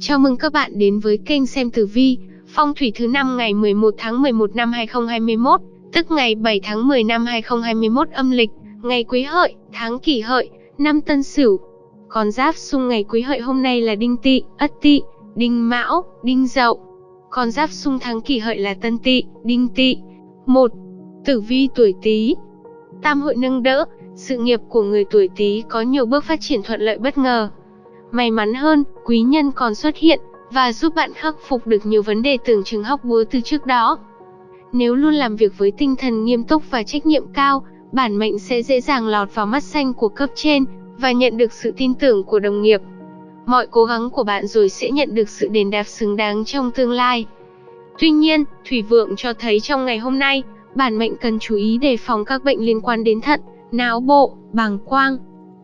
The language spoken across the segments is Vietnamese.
Chào mừng các bạn đến với kênh xem tử vi, phong thủy thứ năm ngày 11 tháng 11 năm 2021, tức ngày 7 tháng 10 năm 2021 âm lịch, ngày Quý Hợi, tháng Kỷ Hợi, năm Tân Sửu. Con giáp xung ngày Quý Hợi hôm nay là Đinh Tỵ, Ất Tỵ, Đinh Mão, Đinh Dậu. Con giáp xung tháng Kỷ Hợi là Tân Tỵ, Đinh Tỵ. 1. Tử vi tuổi Tý. Tam hội nâng đỡ, sự nghiệp của người tuổi Tý có nhiều bước phát triển thuận lợi bất ngờ. May mắn hơn, quý nhân còn xuất hiện và giúp bạn khắc phục được nhiều vấn đề tưởng chừng hóc búa từ trước đó. Nếu luôn làm việc với tinh thần nghiêm túc và trách nhiệm cao, bản mệnh sẽ dễ dàng lọt vào mắt xanh của cấp trên và nhận được sự tin tưởng của đồng nghiệp. Mọi cố gắng của bạn rồi sẽ nhận được sự đền đáp xứng đáng trong tương lai. Tuy nhiên, Thủy Vượng cho thấy trong ngày hôm nay, bản mệnh cần chú ý đề phòng các bệnh liên quan đến thận, não bộ, bàng quang.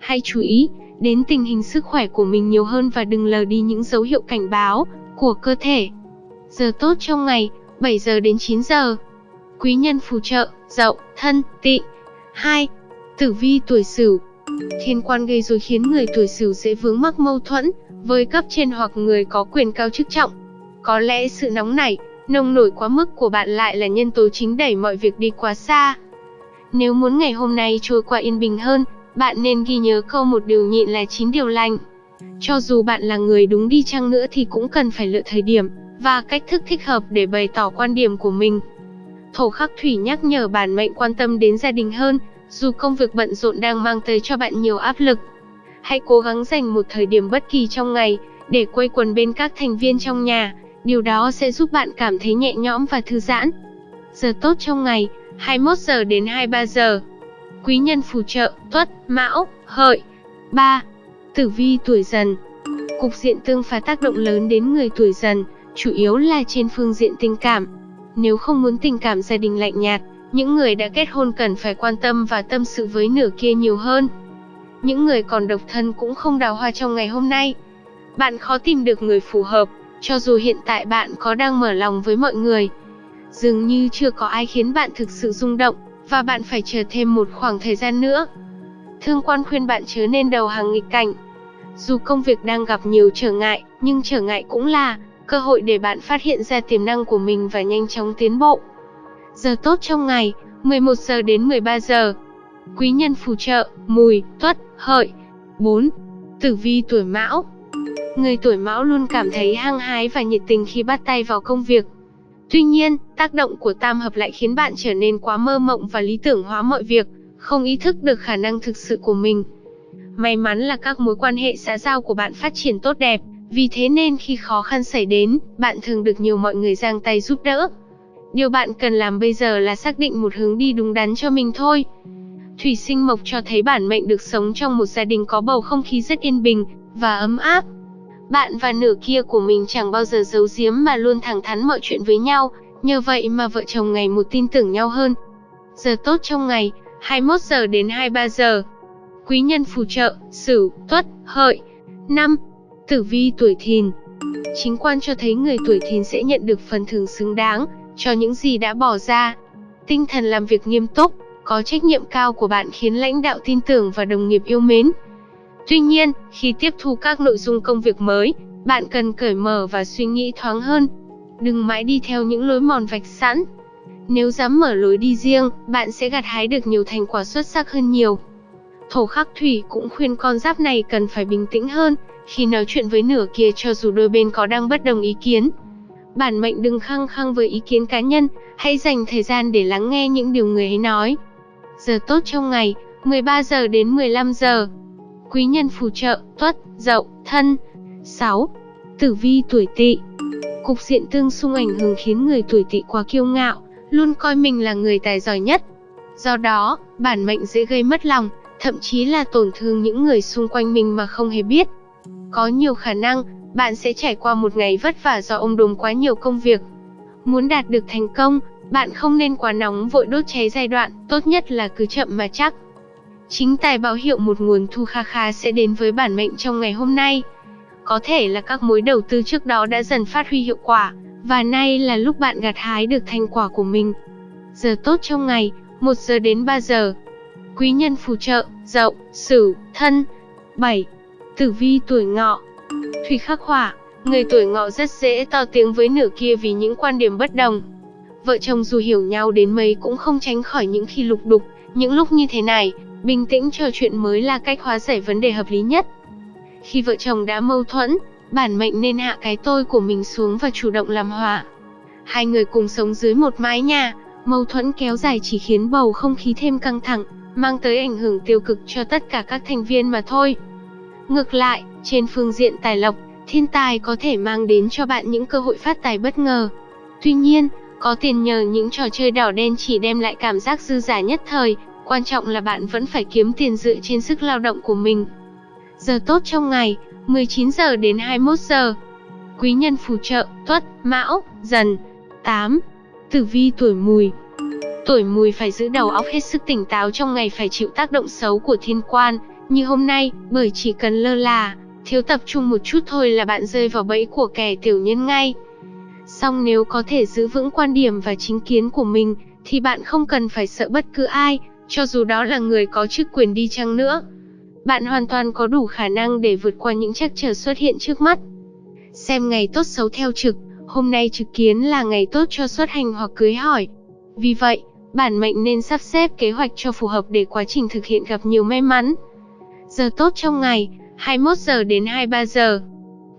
Hay chú ý đến tình hình sức khỏe của mình nhiều hơn và đừng lờ đi những dấu hiệu cảnh báo của cơ thể. Giờ tốt trong ngày, 7 giờ đến 9 giờ. Quý nhân phù trợ, dậu, thân, tỵ. 2. Tử vi tuổi Sửu. Thiên quan gây rối khiến người tuổi Sửu dễ vướng mắc mâu thuẫn với cấp trên hoặc người có quyền cao chức trọng. Có lẽ sự nóng nảy, nông nổi quá mức của bạn lại là nhân tố chính đẩy mọi việc đi quá xa. Nếu muốn ngày hôm nay trôi qua yên bình hơn, bạn nên ghi nhớ câu một điều nhịn là chín điều lành. Cho dù bạn là người đúng đi chăng nữa thì cũng cần phải lựa thời điểm và cách thức thích hợp để bày tỏ quan điểm của mình. Thổ khắc thủy nhắc nhở bản mệnh quan tâm đến gia đình hơn, dù công việc bận rộn đang mang tới cho bạn nhiều áp lực. Hãy cố gắng dành một thời điểm bất kỳ trong ngày để quây quần bên các thành viên trong nhà, điều đó sẽ giúp bạn cảm thấy nhẹ nhõm và thư giãn. Giờ tốt trong ngày, 21 giờ đến 23 giờ. Quý nhân phù trợ, Tuất, Mão, Hợi. 3. Tử vi tuổi Dần. Cục diện tương phá tác động lớn đến người tuổi Dần, chủ yếu là trên phương diện tình cảm. Nếu không muốn tình cảm gia đình lạnh nhạt, những người đã kết hôn cần phải quan tâm và tâm sự với nửa kia nhiều hơn. Những người còn độc thân cũng không đào hoa trong ngày hôm nay. Bạn khó tìm được người phù hợp, cho dù hiện tại bạn có đang mở lòng với mọi người. Dường như chưa có ai khiến bạn thực sự rung động, và bạn phải chờ thêm một khoảng thời gian nữa. Thương quan khuyên bạn chớ nên đầu hàng nghịch cảnh. Dù công việc đang gặp nhiều trở ngại, nhưng trở ngại cũng là cơ hội để bạn phát hiện ra tiềm năng của mình và nhanh chóng tiến bộ. Giờ tốt trong ngày, 11 giờ đến 13 giờ. Quý nhân phù trợ, mùi, tuất, hợi. 4. Tử vi tuổi mão Người tuổi mão luôn cảm thấy hăng hái và nhiệt tình khi bắt tay vào công việc. Tuy nhiên, tác động của tam hợp lại khiến bạn trở nên quá mơ mộng và lý tưởng hóa mọi việc, không ý thức được khả năng thực sự của mình. May mắn là các mối quan hệ xã giao của bạn phát triển tốt đẹp, vì thế nên khi khó khăn xảy đến, bạn thường được nhiều mọi người giang tay giúp đỡ. Điều bạn cần làm bây giờ là xác định một hướng đi đúng đắn cho mình thôi. Thủy sinh mộc cho thấy bản mệnh được sống trong một gia đình có bầu không khí rất yên bình và ấm áp. Bạn và nửa kia của mình chẳng bao giờ giấu giếm mà luôn thẳng thắn mọi chuyện với nhau, nhờ vậy mà vợ chồng ngày một tin tưởng nhau hơn. Giờ tốt trong ngày, 21 giờ đến 23 giờ. Quý nhân phù trợ, Sửu, Tuất, Hợi. 5. Tử vi tuổi Thìn. Chính quan cho thấy người tuổi Thìn sẽ nhận được phần thưởng xứng đáng cho những gì đã bỏ ra. Tinh thần làm việc nghiêm túc, có trách nhiệm cao của bạn khiến lãnh đạo tin tưởng và đồng nghiệp yêu mến. Tuy nhiên, khi tiếp thu các nội dung công việc mới, bạn cần cởi mở và suy nghĩ thoáng hơn. Đừng mãi đi theo những lối mòn vạch sẵn. Nếu dám mở lối đi riêng, bạn sẽ gặt hái được nhiều thành quả xuất sắc hơn nhiều. Thổ khắc thủy cũng khuyên con giáp này cần phải bình tĩnh hơn khi nói chuyện với nửa kia cho dù đôi bên có đang bất đồng ý kiến. Bản mệnh đừng khăng khăng với ý kiến cá nhân, hãy dành thời gian để lắng nghe những điều người ấy nói. Giờ tốt trong ngày, 13 giờ đến 15 giờ quý nhân phù trợ, tuất, dậu, thân. 6. Tử vi tuổi tỵ Cục diện tương xung ảnh hưởng khiến người tuổi tỵ quá kiêu ngạo, luôn coi mình là người tài giỏi nhất. Do đó, bản mệnh dễ gây mất lòng, thậm chí là tổn thương những người xung quanh mình mà không hề biết. Có nhiều khả năng, bạn sẽ trải qua một ngày vất vả do ông đùm quá nhiều công việc. Muốn đạt được thành công, bạn không nên quá nóng vội đốt cháy giai đoạn, tốt nhất là cứ chậm mà chắc. Chính tài báo hiệu một nguồn thu kha kha sẽ đến với bản mệnh trong ngày hôm nay. Có thể là các mối đầu tư trước đó đã dần phát huy hiệu quả, và nay là lúc bạn gặt hái được thành quả của mình. Giờ tốt trong ngày, 1 giờ đến 3 giờ. Quý nhân phù trợ, dậu, sửu, thân. 7. Tử vi tuổi ngọ Thủy khắc hỏa, Người tuổi ngọ rất dễ to tiếng với nửa kia vì những quan điểm bất đồng. Vợ chồng dù hiểu nhau đến mấy cũng không tránh khỏi những khi lục đục, những lúc như thế này, bình tĩnh trò chuyện mới là cách hóa giải vấn đề hợp lý nhất. Khi vợ chồng đã mâu thuẫn, bản mệnh nên hạ cái tôi của mình xuống và chủ động làm hòa. Hai người cùng sống dưới một mái nhà, mâu thuẫn kéo dài chỉ khiến bầu không khí thêm căng thẳng, mang tới ảnh hưởng tiêu cực cho tất cả các thành viên mà thôi. Ngược lại, trên phương diện tài lộc, thiên tài có thể mang đến cho bạn những cơ hội phát tài bất ngờ. Tuy nhiên, có tiền nhờ những trò chơi đỏ đen chỉ đem lại cảm giác dư giả nhất thời, quan trọng là bạn vẫn phải kiếm tiền dựa trên sức lao động của mình. Giờ tốt trong ngày, 19 giờ đến 21 giờ. Quý nhân phù trợ, Tuất, Mão, Dần. 8. Tử vi tuổi Mùi. Tuổi Mùi phải giữ đầu óc hết sức tỉnh táo trong ngày phải chịu tác động xấu của thiên quan, như hôm nay, bởi chỉ cần lơ là, thiếu tập trung một chút thôi là bạn rơi vào bẫy của kẻ tiểu nhân ngay. Song nếu có thể giữ vững quan điểm và chính kiến của mình, thì bạn không cần phải sợ bất cứ ai, cho dù đó là người có chức quyền đi chăng nữa. Bạn hoàn toàn có đủ khả năng để vượt qua những trắc trở xuất hiện trước mắt. Xem ngày tốt xấu theo trực, hôm nay trực kiến là ngày tốt cho xuất hành hoặc cưới hỏi. Vì vậy, bản mệnh nên sắp xếp kế hoạch cho phù hợp để quá trình thực hiện gặp nhiều may mắn. Giờ tốt trong ngày, 21 giờ đến 23 giờ.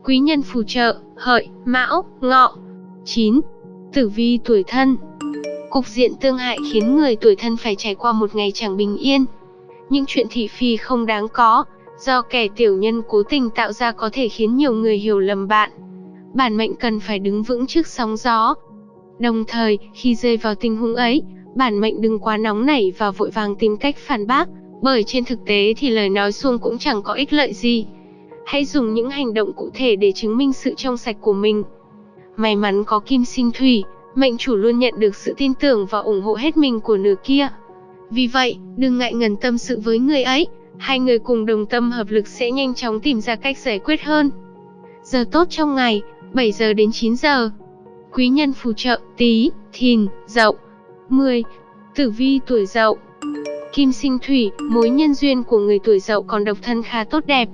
Quý nhân phù trợ, hợi, mão, ngọ. 9. Tử vi tuổi thân Cục diện tương hại khiến người tuổi thân phải trải qua một ngày chẳng bình yên. Những chuyện thị phi không đáng có, do kẻ tiểu nhân cố tình tạo ra có thể khiến nhiều người hiểu lầm bạn. Bản mệnh cần phải đứng vững trước sóng gió. Đồng thời, khi rơi vào tình huống ấy, bản mệnh đừng quá nóng nảy và vội vàng tìm cách phản bác, bởi trên thực tế thì lời nói suông cũng chẳng có ích lợi gì. Hãy dùng những hành động cụ thể để chứng minh sự trong sạch của mình. May mắn có kim sinh thủy, mệnh chủ luôn nhận được sự tin tưởng và ủng hộ hết mình của nửa kia. Vì vậy, đừng ngại ngần tâm sự với người ấy, hai người cùng đồng tâm hợp lực sẽ nhanh chóng tìm ra cách giải quyết hơn. Giờ tốt trong ngày, 7 giờ đến 9 giờ. Quý nhân phù trợ, tí, thìn, dậu. 10. Tử vi tuổi dậu Kim sinh thủy, mối nhân duyên của người tuổi dậu còn độc thân khá tốt đẹp.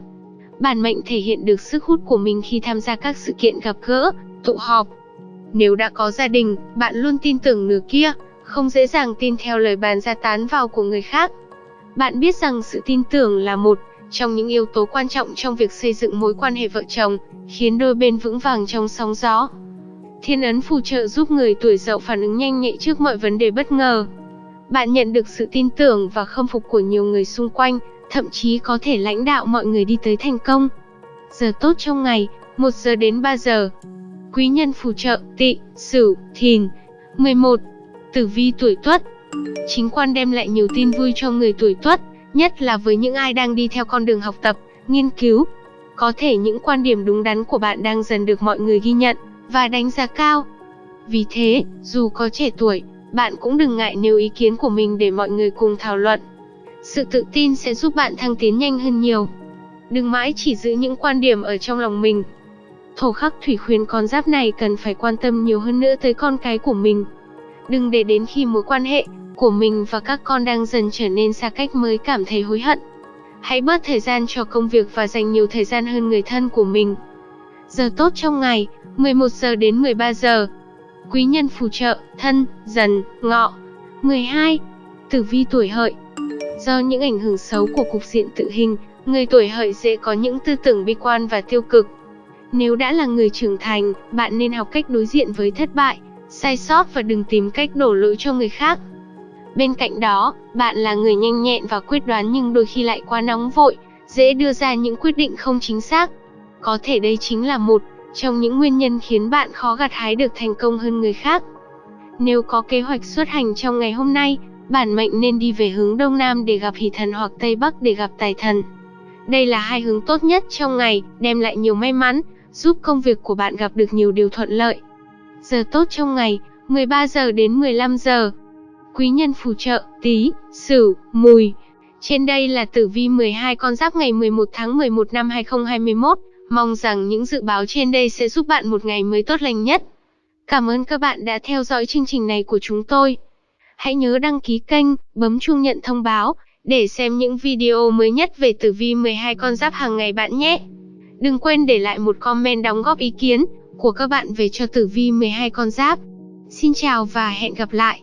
Bản mệnh thể hiện được sức hút của mình khi tham gia các sự kiện gặp gỡ, tụ họp. Nếu đã có gia đình, bạn luôn tin tưởng nửa kia, không dễ dàng tin theo lời bàn ra tán vào của người khác. Bạn biết rằng sự tin tưởng là một trong những yếu tố quan trọng trong việc xây dựng mối quan hệ vợ chồng, khiến đôi bên vững vàng trong sóng gió. Thiên ấn phù trợ giúp người tuổi dậu phản ứng nhanh nhạy trước mọi vấn đề bất ngờ. Bạn nhận được sự tin tưởng và khâm phục của nhiều người xung quanh, thậm chí có thể lãnh đạo mọi người đi tới thành công. Giờ tốt trong ngày, 1 giờ đến 3 giờ. Quý nhân phù trợ, tị, sửu, thìn. 11. Tử vi tuổi tuất Chính quan đem lại nhiều tin vui cho người tuổi tuất, nhất là với những ai đang đi theo con đường học tập, nghiên cứu. Có thể những quan điểm đúng đắn của bạn đang dần được mọi người ghi nhận và đánh giá cao. Vì thế, dù có trẻ tuổi, bạn cũng đừng ngại nêu ý kiến của mình để mọi người cùng thảo luận. Sự tự tin sẽ giúp bạn thăng tiến nhanh hơn nhiều. Đừng mãi chỉ giữ những quan điểm ở trong lòng mình. Thổ khắc thủy khuyên con giáp này cần phải quan tâm nhiều hơn nữa tới con cái của mình. Đừng để đến khi mối quan hệ của mình và các con đang dần trở nên xa cách mới cảm thấy hối hận. Hãy bớt thời gian cho công việc và dành nhiều thời gian hơn người thân của mình. Giờ tốt trong ngày, 11 giờ đến 13 giờ. Quý nhân phù trợ, thân, dần, ngọ. 12. Tử vi tuổi hợi Do những ảnh hưởng xấu của cục diện tự hình, người tuổi hợi dễ có những tư tưởng bi quan và tiêu cực. Nếu đã là người trưởng thành, bạn nên học cách đối diện với thất bại, sai sót và đừng tìm cách đổ lỗi cho người khác. Bên cạnh đó, bạn là người nhanh nhẹn và quyết đoán nhưng đôi khi lại quá nóng vội, dễ đưa ra những quyết định không chính xác. Có thể đây chính là một trong những nguyên nhân khiến bạn khó gặt hái được thành công hơn người khác. Nếu có kế hoạch xuất hành trong ngày hôm nay, bản mệnh nên đi về hướng Đông Nam để gặp hỷ thần hoặc Tây Bắc để gặp tài thần. Đây là hai hướng tốt nhất trong ngày, đem lại nhiều may mắn, giúp công việc của bạn gặp được nhiều điều thuận lợi. Giờ tốt trong ngày, 13 giờ đến 15 giờ. Quý nhân phù trợ, tí, sửu, mùi. Trên đây là tử vi 12 con giáp ngày 11 tháng 11 năm 2021. Mong rằng những dự báo trên đây sẽ giúp bạn một ngày mới tốt lành nhất. Cảm ơn các bạn đã theo dõi chương trình này của chúng tôi. Hãy nhớ đăng ký kênh, bấm chuông nhận thông báo để xem những video mới nhất về tử vi 12 con giáp hàng ngày bạn nhé. Đừng quên để lại một comment đóng góp ý kiến của các bạn về cho tử vi 12 con giáp. Xin chào và hẹn gặp lại.